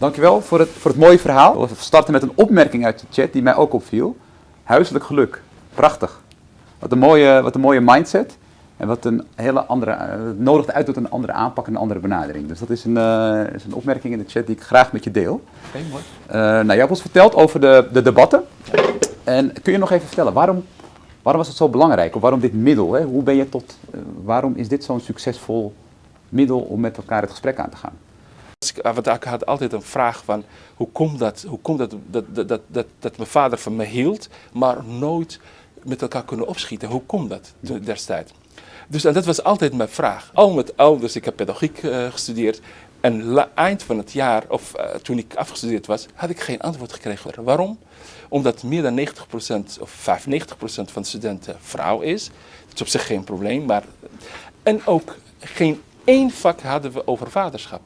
Dankjewel voor het, voor het mooie verhaal. We starten met een opmerking uit de chat die mij ook opviel. Huiselijk geluk. Prachtig. Wat een mooie, wat een mooie mindset. En wat een hele andere, uh, nodigt uit tot een andere aanpak en een andere benadering. Dus dat is een, uh, is een opmerking in de chat die ik graag met je deel. Oké, okay, mooi. Uh, nou, jij hebt ons verteld over de, de debatten. En kun je nog even vertellen, waarom, waarom was het zo belangrijk? Of waarom dit middel? Hè? Hoe ben je tot, waarom is dit zo'n succesvol middel om met elkaar het gesprek aan te gaan? Want ik had altijd een vraag van, hoe komt dat, hoe komt dat, dat, dat, dat, dat, mijn vader van me hield, maar nooit met elkaar kunnen opschieten? Hoe komt dat destijds? Dus dat was altijd mijn vraag. Al met dus ik heb pedagogiek uh, gestudeerd. En eind van het jaar, of uh, toen ik afgestudeerd was, had ik geen antwoord gekregen. Waarom? Omdat meer dan 90% of 95% van de studenten vrouw is. Dat is op zich geen probleem. Maar, en ook geen één vak hadden we over vaderschap.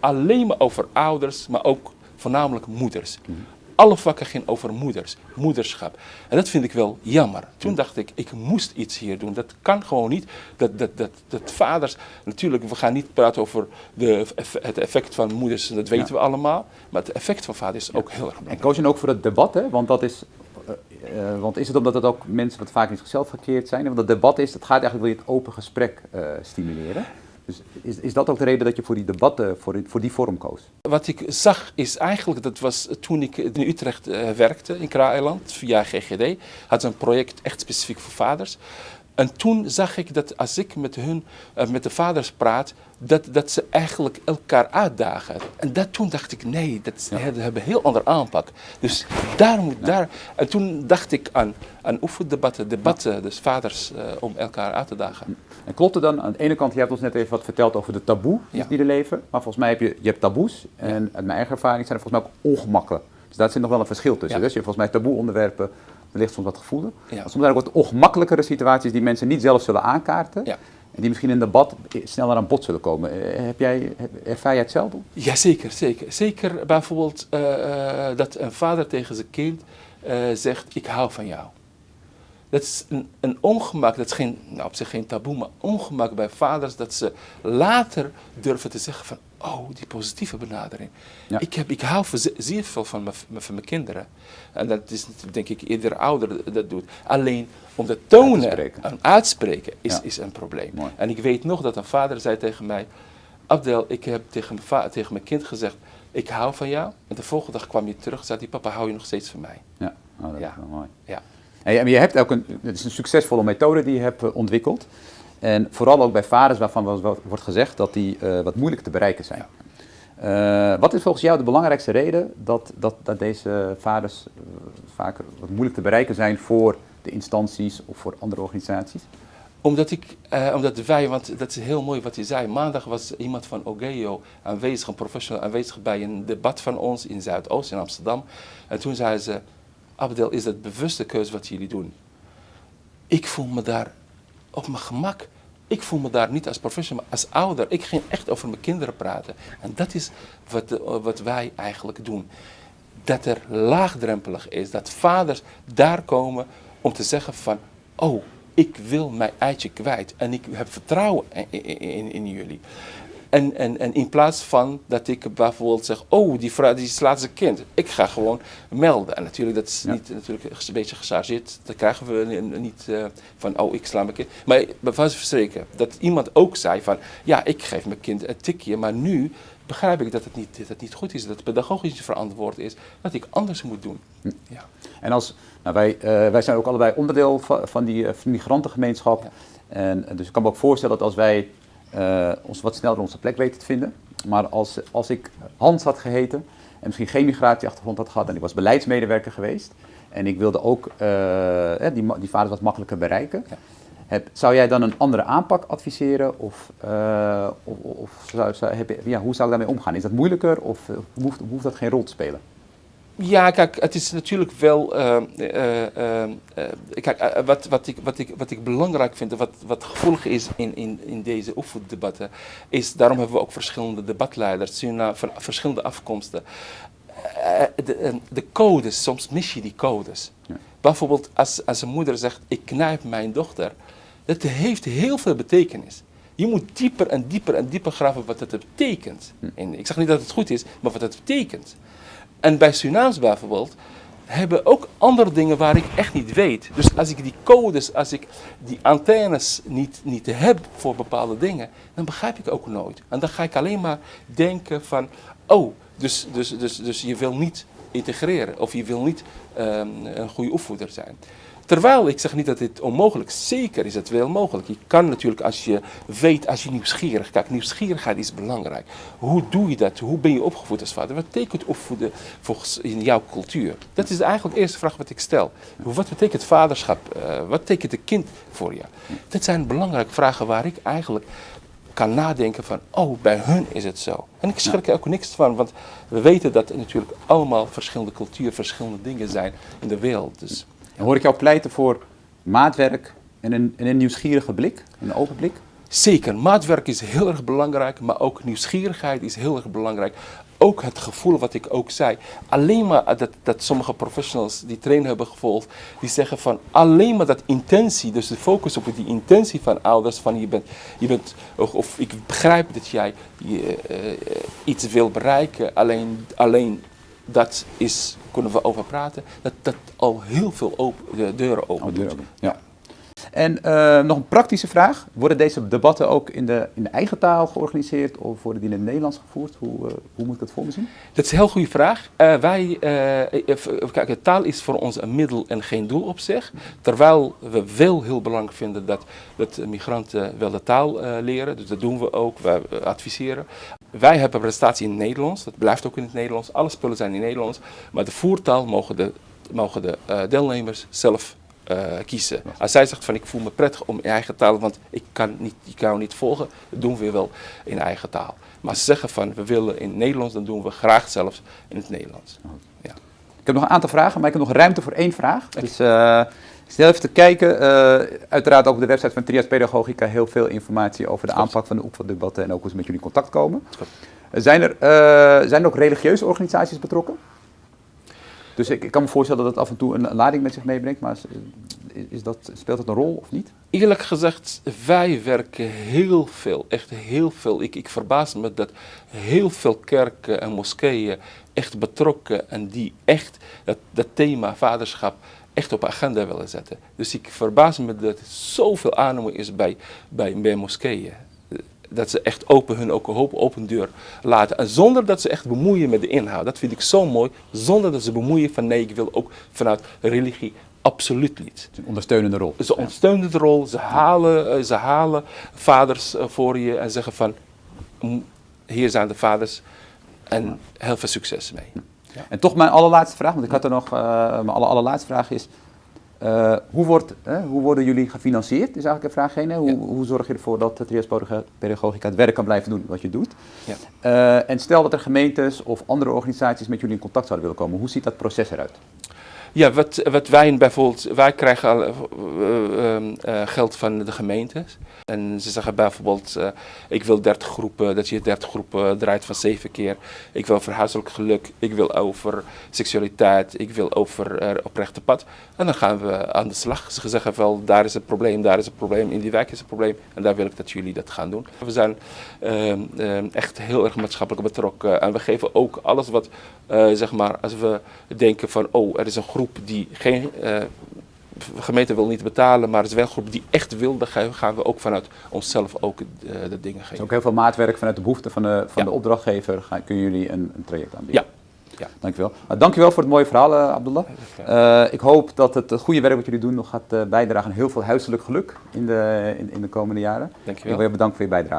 Alleen maar over ouders, maar ook voornamelijk moeders. Mm alle vakken gingen over moeders, moederschap. En dat vind ik wel jammer. Toen dacht ik, ik moest iets hier doen. Dat kan gewoon niet. Dat, dat, dat, dat vaders, natuurlijk, we gaan niet praten over de, het effect van moeders, dat weten we allemaal. Maar het effect van vaders is ook heel erg belangrijk. En koos je ook voor het debat, hè? want dat is... Uh, uh, want is het omdat het ook mensen wat vaak in zichzelf gekeerd zijn? Want het debat is, het gaat eigenlijk wil je het open gesprek uh, stimuleren. Dus is, is dat ook de reden dat je voor die debatten, voor, voor die vorm koos? Wat ik zag is eigenlijk, dat was toen ik in Utrecht uh, werkte, in Kraailand, via GGD, had ze een project echt specifiek voor vaders. En toen zag ik dat als ik met hun, uh, met de vaders praat, dat, dat ze eigenlijk elkaar uitdagen. En dat, toen dacht ik, nee, dat, ja. hebben een heel ander aanpak. Dus daar moet, ja. daar. En toen dacht ik aan, aan oefendebatten, debatten, dus vaders, uh, om elkaar uit te dagen. En klopt het dan, aan de ene kant, je hebt ons net even wat verteld over de taboe die er leven. Maar volgens mij heb je, je hebt taboes. En uit mijn eigen ervaring zijn er volgens mij ook ongemakken. Dus daar zit nog wel een verschil tussen. Dus je hebt volgens mij taboe onderwerpen wellicht soms wat gevoelig. Ja. Soms zijn er ook wat ongemakkelijkere situaties die mensen niet zelf zullen aankaarten. Ja. En die misschien in debat sneller aan bod zullen komen. Heb jij, ervaar jij hetzelfde? Jazeker, zeker. Zeker bijvoorbeeld uh, uh, dat een vader tegen zijn kind uh, zegt, ik hou van jou. Dat is een, een ongemak, dat is geen, nou op zich geen taboe, maar ongemak bij vaders dat ze later durven te zeggen van, oh, die positieve benadering. Ja. Ik, heb, ik hou zeer veel van mijn, van mijn kinderen. En dat is denk ik ieder ouder dat doet. Alleen om dat tonen en uitspreken is, ja. is een probleem. Mooi. En ik weet nog dat een vader zei tegen mij, Abdel, ik heb tegen mijn, tegen mijn kind gezegd, ik hou van jou. En de volgende dag kwam je terug en zei hij, papa, hou je nog steeds van mij? Ja, oh, dat ja. is wel mooi. Ja. En je hebt ook een, het is een succesvolle methode die je hebt ontwikkeld. En vooral ook bij vaders waarvan wordt gezegd dat die uh, wat moeilijk te bereiken zijn. Uh, wat is volgens jou de belangrijkste reden dat, dat, dat deze vaders uh, vaker wat moeilijk te bereiken zijn voor de instanties of voor andere organisaties? Omdat, ik, uh, omdat wij, want dat is heel mooi wat je zei. Maandag was iemand van Ogeo aanwezig, een professional aanwezig bij een debat van ons in Zuidoost in Amsterdam. En toen zei ze, Abdel, is dat bewuste keuze wat jullie doen? Ik voel me daar op mijn gemak. Ik voel me daar niet als professional, maar als ouder. Ik ging echt over mijn kinderen praten. En dat is wat, wat wij eigenlijk doen. Dat er laagdrempelig is, dat vaders daar komen om te zeggen van, oh, ik wil mijn eitje kwijt en ik heb vertrouwen in, in jullie. En, en, en in plaats van dat ik bijvoorbeeld zeg, oh, die vrouw die slaat zijn kind. Ik ga gewoon melden. En natuurlijk, dat is ja. niet, natuurlijk een beetje gechargeerd. Dat krijgen we niet uh, van, oh, ik sla mijn kind. Maar van verspreken, dat iemand ook zei van, ja, ik geef mijn kind een tikje, maar nu begrijp ik dat het niet, dat het niet goed is, dat het pedagogisch verantwoord is, dat ik anders moet doen. Hm. Ja. En als, nou wij, uh, wij zijn ook allebei onderdeel van, van die uh, migrantengemeenschap. Ja. En dus ik kan me ook voorstellen dat als wij uh, ons wat sneller onze plek weten te vinden. Maar als, als ik Hans had geheten en misschien geen migratieachtergrond had gehad en ik was beleidsmedewerker geweest en ik wilde ook uh, die, die vaders wat makkelijker bereiken, ja. heb, zou jij dan een andere aanpak adviseren of, uh, of, of zou, zou, heb ja, hoe zou ik daarmee omgaan? Is dat moeilijker of hoeft, hoeft dat geen rol te spelen? Ja, kijk, het is natuurlijk wel. Uh, uh, uh, kijk, wat, wat, ik, wat, ik, wat ik belangrijk vind, wat, wat gevoelig is in, in, in deze oefendebatten, is daarom hebben we ook verschillende debatleiders van verschillende afkomsten. De, de, codes, soms mis je die codes. Ja. Bijvoorbeeld als, als een moeder zegt, ik knijp mijn dochter, dat heeft heel veel betekenis. Je moet dieper en dieper en dieper graven wat het betekent. En ik zeg niet dat het goed is, maar wat het betekent. En bij Surinaams bijvoorbeeld hebben ook andere dingen waar ik echt niet weet. Dus als ik die codes, als ik die antennes niet, niet heb voor bepaalde dingen, dan begrijp ik ook nooit. En dan ga ik alleen maar denken van, oh, dus, dus, dus, dus je wil niet integreren of je wil niet ehm, een goede opvoeder zijn. Terwijl ik zeg niet dat dit onmogelijk is. Zeker is het wel mogelijk. Je kan natuurlijk als je weet, als je nieuwsgierig kijkt. Nieuwsgierigheid is belangrijk. Hoe doe je dat? Hoe ben je opgevoed als vader? Wat betekent opvoeden volgens in jouw cultuur? Dat is eigenlijk de eerste vraag wat ik stel. Wat betekent vaderschap? Uh, wat betekent een kind voor je? Dat zijn belangrijke vragen waar ik eigenlijk kan nadenken van, oh, bij hun is het zo. En ik schrik er ook niks van, want we weten dat er natuurlijk allemaal verschillende culturen, verschillende dingen zijn in de wereld. Dus. Hoor ik jou pleiten voor maatwerk en een, en een nieuwsgierige blik, een open blik? Zeker, maatwerk is heel erg belangrijk, maar ook nieuwsgierigheid is heel erg belangrijk. Ook het gevoel wat ik ook zei. Alleen maar dat, dat sommige professionals die training hebben gevolgd, die zeggen van alleen maar dat intentie, dus de focus op die intentie van ouders, van je bent, je bent of, ik begrijp dat jij je, uh, iets wil bereiken, alleen, alleen dat is, kunnen we over praten, dat dat al heel veel open, de deuren open oh, deuren, ja. En uh, nog een praktische vraag. Worden deze debatten ook in de, in de eigen taal georganiseerd of worden die in het Nederlands gevoerd? Hoe, uh, hoe moet ik dat voor me zien? Dat is een heel goede vraag. Uh, wij, kijk, taal is voor ons een middel en geen doel op zich. Terwijl we wel heel belangrijk vinden dat, dat migranten wel de taal leren. Dus dat doen we ook, we adviseren. Wij hebben prestatie in het Nederlands, dat blijft ook in het Nederlands. Alle spullen zijn in het Nederlands. Maar de voertaal mogen de, mogen de deelnemers zelf uh, kiezen. Als zij zegt van ik voel me prettig om in eigen taal, want ik kan, niet, ik kan niet volgen, dat doen we wel in eigen taal. Maar als ze zeggen van we willen in het Nederlands, dan doen we graag zelfs in het Nederlands. Ja. Ik heb nog een aantal vragen, maar ik heb nog ruimte voor één vraag. Dus uh, stel even te kijken. Uh, uiteraard ook op de website van Trias Pedagogica heel veel informatie over de aanpak van de oefendebatten en ook hoe ze met jullie in contact komen. Zijn er, zijn er ook religieuze organisaties betrokken? Dus ik, ik, kan me voorstellen dat het af en toe een lading met zich meebrengt, maar is, is dat, speelt dat een rol of niet? Eerlijk gezegd, wij werken heel veel, echt heel veel. Ik, ik verbaas me dat heel veel kerken en moskeeën echt betrokken en die echt dat, dat thema vaderschap echt op agenda willen zetten. Dus ik verbaas me dat er zoveel aannemen is bij, bij, bij moskeeën dat ze echt open hun ook een hoop open deur laten. En zonder dat ze echt bemoeien met de inhoud. Dat vind ik zo mooi. Zonder dat ze bemoeien van nee, ik wil ook vanuit religie absoluut niet. Een ondersteunende rol. Ze ondersteunende rol. Ze halen, eh, ze halen vaders eh, voor je en zeggen van hier zijn de vaders en heel veel succes mee. Ja. En toch mijn allerlaatste vraag, want ik had er nog, uh, mijn aller, allerlaatste vraag is, uh, hoe, wordt, hoe, worden jullie gefinancierd? Is eigenlijk een vraag. Hè? Hoe, ja. hoe, zorg je ervoor dat Trias Pedagogica het werk kan blijven doen wat je doet? Ja. Uh, en stel dat er gemeentes of andere organisaties met jullie in contact zouden willen komen. Hoe ziet dat proces eruit? Ja, wat, wat wij bijvoorbeeld, wij krijgen al, uh, uh, geld van de gemeentes. En ze zeggen bijvoorbeeld, uh, ik wil 30 groepen, dat je 30 groepen draait van 7 keer. Ik wil over huiselijk geluk, ik wil over seksualiteit, ik wil over oprechte pad. En dan gaan we aan de slag. Ze zeggen wel, daar is het probleem, daar is het probleem, in die wijk is het probleem. En daar wil ik dat jullie dat gaan doen. We zijn ehm, ehm, echt heel erg maatschappelijk betrokken. En we geven ook alles wat, zeg maar, als we denken van, oh, er is een groep groep die geen, uh, de gemeente wil niet betalen, maar het is wel een groep die echt wil, dan gaan we ook vanuit onszelf ook uh, de dingen geven. Dus ook heel veel maatwerk vanuit de behoeften van de, van ja. de opdrachtgever, gaan, kunnen jullie een, een traject aanbieden? Ja. Ja. Dankjewel. Nou, dankjewel voor het mooie verhaal, uh, Abdullah. Uh, ik hoop dat het goede werk wat jullie doen nog gaat uh, bijdragen aan heel veel huiselijk geluk in de, in, in de komende jaren. Dankjewel. Ik wil je bedanken voor je bijdrage.